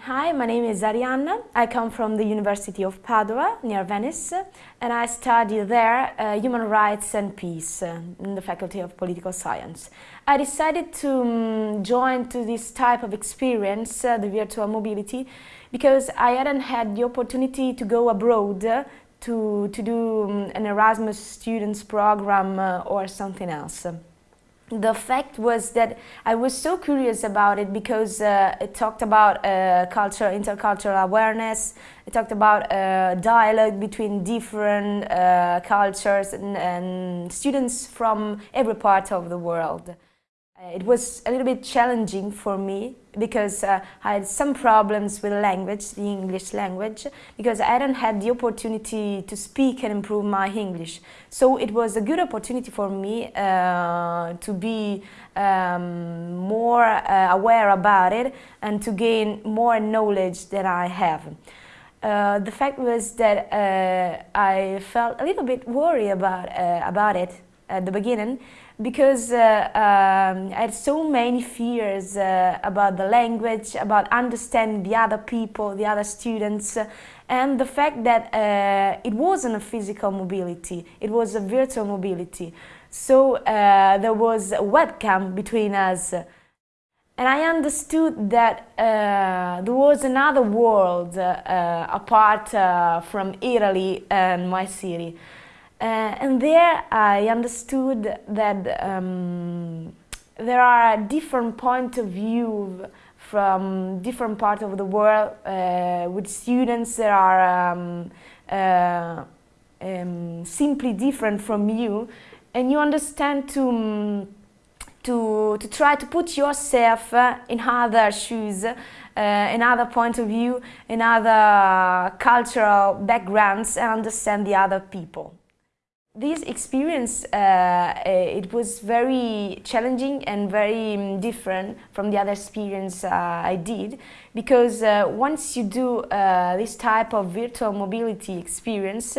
Hi, my name is Arianna. I come from the University of Padua, near Venice, and I study there uh, Human Rights and Peace uh, in the Faculty of Political Science. I decided to um, join to this type of experience, uh, the virtual mobility, because I hadn't had the opportunity to go abroad uh, to, to do um, an Erasmus students program uh, or something else the fact was that I was so curious about it because uh, it talked about uh, culture, intercultural awareness, it talked about uh, dialogue between different uh, cultures and, and students from every part of the world. Uh, it was a little bit challenging for me because uh, I had some problems with language, the English language, because I hadn't had the opportunity to speak and improve my English. So it was a good opportunity for me uh, to be um, more uh, aware about it and to gain more knowledge than I have. Uh, the fact was that uh, I felt a little bit worried about, about it at the beginning because uh, um, I had so many fears uh, about the language, about understanding the other people, the other students, and the fact that uh, it wasn't a physical mobility, it was a virtual mobility. So uh, there was a webcam between us. And I understood that uh, there was another world apart from Italy and my city. Uh, and there I understood that um, there are different points of view from different parts of the world uh, with students that are um, uh, um, simply different from you and you understand to um, to, to try to put yourself uh, in other shoes, uh, in other point of view, in other cultural backgrounds and understand the other people. This experience, uh, it was very challenging and very um, different from the other experience uh, I did because uh, once you do uh, this type of virtual mobility experience,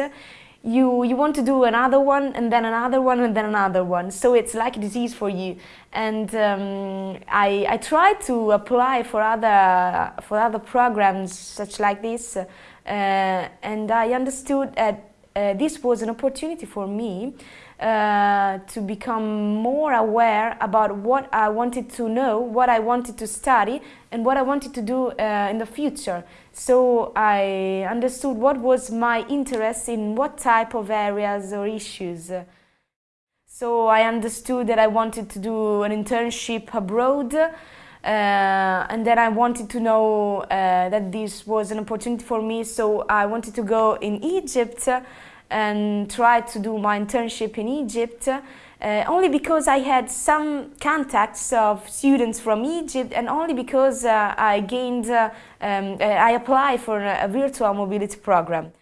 you, you want to do another one and then another one and then another one. So it's like a disease for you. And um, I, I tried to apply for other, for other programs such like this uh, and I understood that uh, this was an opportunity for me uh, to become more aware about what I wanted to know, what I wanted to study and what I wanted to do uh, in the future. So I understood what was my interest in what type of areas or issues. So I understood that I wanted to do an internship abroad uh, and then I wanted to know uh, that this was an opportunity for me so I wanted to go in Egypt and try to do my internship in Egypt uh, only because I had some contacts of students from Egypt and only because uh, I gained, uh, um, I applied for a virtual mobility program.